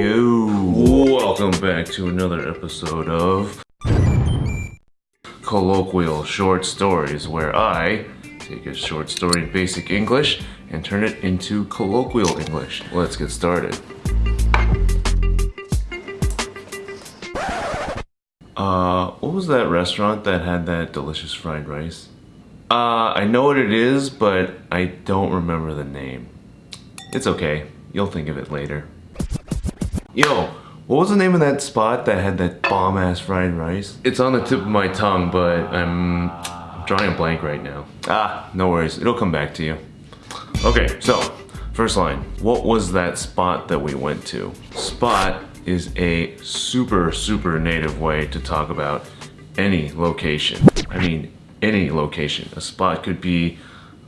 Yo, welcome back to another episode of Colloquial Short Stories, where I take a short story in basic English and turn it into colloquial English. Let's get started. Uh, what was that restaurant that had that delicious fried rice? Uh, I know what it is, but I don't remember the name. It's okay. You'll think of it later. Yo, what was the name of that spot that had that bomb-ass fried rice? It's on the tip of my tongue, but I'm drawing a blank right now. Ah, no worries. It'll come back to you. Okay, so, first line. What was that spot that we went to? Spot is a super, super native way to talk about any location. I mean, any location. A spot could be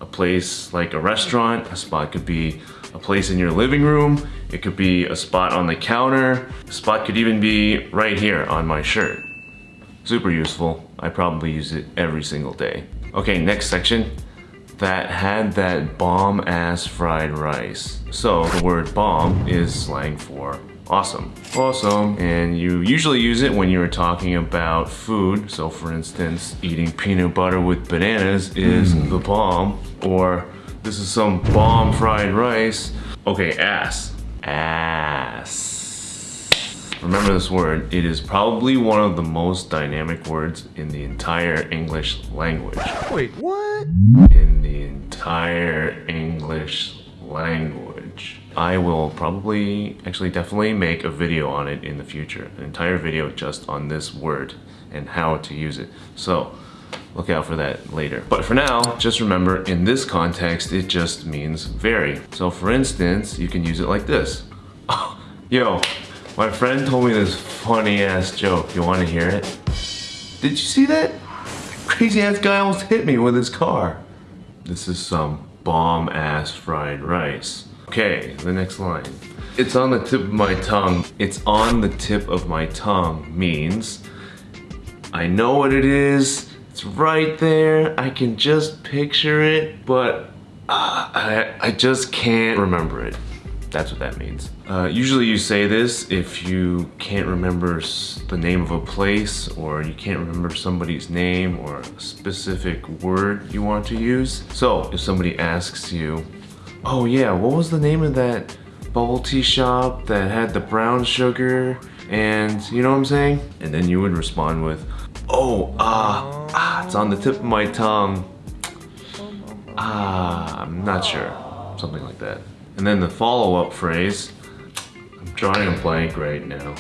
a place like a restaurant, a spot could be a place in your living room, it could be a spot on the counter, a spot could even be right here on my shirt. Super useful. I probably use it every single day. Okay, next section. That had that bomb ass fried rice. So the word bomb is slang for awesome. Awesome. And you usually use it when you're talking about food. So for instance, eating peanut butter with bananas is mm. the bomb. Or this is some bomb fried rice. Okay, ass. Ass. Remember this word. It is probably one of the most dynamic words in the entire English language. Wait, what? In the entire English language. I will probably, actually definitely make a video on it in the future. An entire video just on this word and how to use it. So look out for that later. But for now, just remember in this context, it just means very. So for instance, you can use it like this. Yo, my friend told me this funny ass joke. You wanna hear it? Did you see that? Crazy ass guy almost hit me with his car. This is some bomb ass fried rice. Okay, the next line. It's on the tip of my tongue. It's on the tip of my tongue means I know what it is. Right there. I can just picture it, but uh, I, I just can't remember it. That's what that means. Uh, usually you say this if you can't remember the name of a place or you can't remember somebody's name or a specific word you want to use. So if somebody asks you, oh yeah, what was the name of that bubble tea shop that had the brown sugar and you know what I'm saying? And then you would respond with, oh, ah, uh, ah, it's on the tip of my tongue. Ah, I'm not sure. Something like that. And then the follow-up phrase, I'm drawing a blank right now.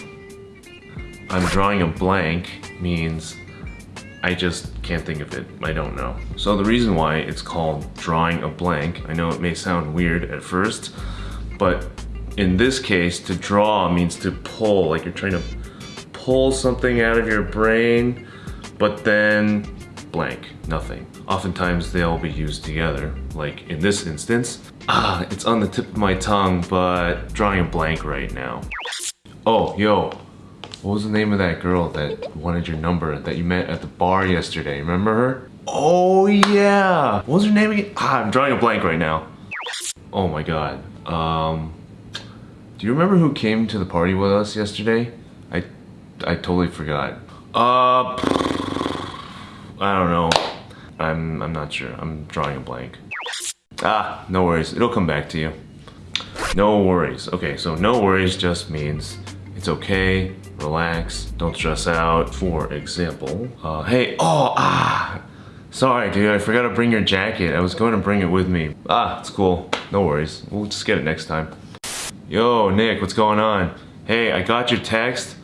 I'm drawing a blank means I just can't think of it. I don't know. So the reason why it's called drawing a blank, I know it may sound weird at first, but in this case, to draw means to pull, like you're trying to pull something out of your brain, but then blank, nothing. Oftentimes they'll be used together, like in this instance. Ah, it's on the tip of my tongue, but drawing a blank right now. Oh, yo, what was the name of that girl that wanted your number that you met at the bar yesterday? Remember her? Oh yeah! What was her name again? Ah, I'm drawing a blank right now. Oh my god. Um, do you remember who came to the party with us yesterday? I, I totally forgot. Uh, I don't know. I'm, I'm not sure. I'm drawing a blank. Ah, no worries. It'll come back to you. No worries. Okay, so no worries just means it's okay, relax, don't stress out. For example, uh, hey, oh, ah, sorry dude, I forgot to bring your jacket. I was going to bring it with me. Ah, it's cool. No worries. We'll just get it next time. Yo, Nick, what's going on? Hey, I got your text,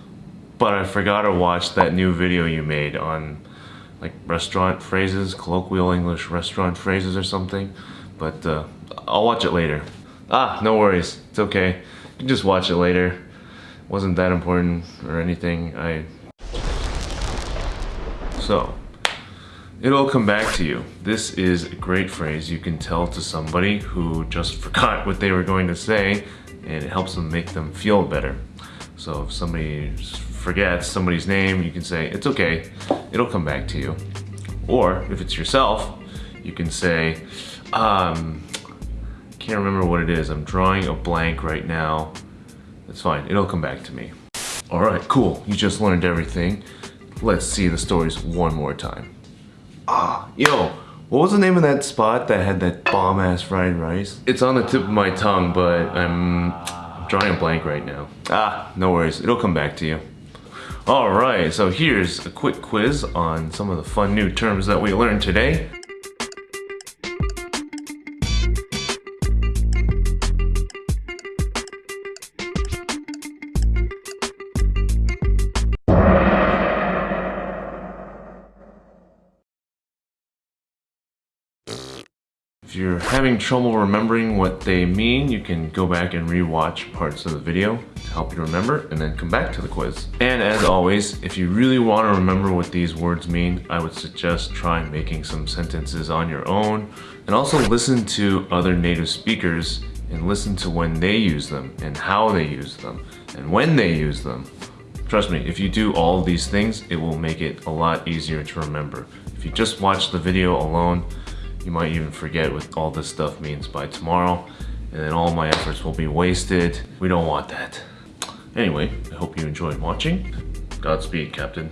but I forgot to watch that new video you made on like restaurant phrases, colloquial English restaurant phrases or something. But uh, I'll watch it later. Ah, no worries. It's okay. You can just watch it later. It Wasn't that important or anything. I. So, it'll come back to you. This is a great phrase you can tell to somebody who just forgot what they were going to say and it helps them make them feel better. So if somebody forgets somebody's name, you can say, it's okay, it'll come back to you. Or if it's yourself, you can say, um, can't remember what it is. I'm drawing a blank right now. It's fine, it'll come back to me. All right, cool. You just learned everything. Let's see the stories one more time. Ah, yo, what was the name of that spot that had that bomb ass fried rice? It's on the tip of my tongue, but I'm, I'm drawing a blank right now. Ah, no worries, it'll come back to you. All right, so here's a quick quiz on some of the fun new terms that we learned today. If you're having trouble remembering what they mean, you can go back and rewatch parts of the video to help you remember and then come back to the quiz. And as always, if you really want to remember what these words mean, I would suggest try making some sentences on your own and also listen to other native speakers and listen to when they use them and how they use them and when they use them. Trust me, if you do all these things, it will make it a lot easier to remember. If you just watch the video alone, you might even forget what all this stuff means by tomorrow, and then all my efforts will be wasted. We don't want that. Anyway, I hope you enjoyed watching. Godspeed, Captain.